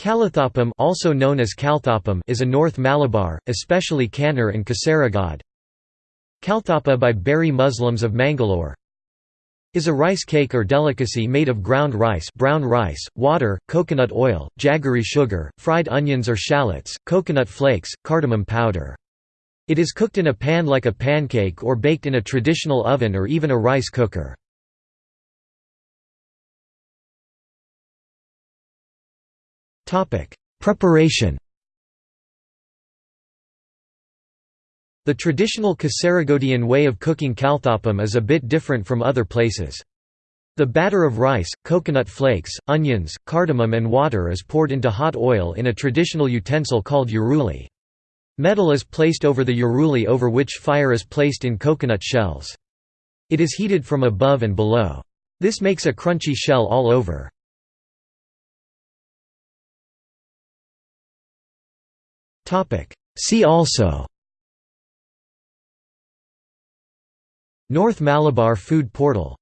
Kalathappam also known as Kalthappam is a North Malabar, especially Kannur and Kasaragod. Kalthappa by Beary Muslims of Mangalore is a rice cake or delicacy made of ground rice brown rice, water, coconut oil, jaggery sugar, fried onions or shallots, coconut flakes, cardamom powder. It is cooked in a pan like a pancake or baked in a traditional oven or even a rice cooker. Preparation The traditional Kasaragodian way of cooking kalthappam is a bit different from other places. The batter of rice, coconut flakes, onions, cardamom and water is poured into hot oil in a traditional utensil called uruli. Metal is placed over the uruli over which fire is placed in coconut shells. It is heated from above and below. This makes a crunchy shell all over. See also. North Malabar Food Portal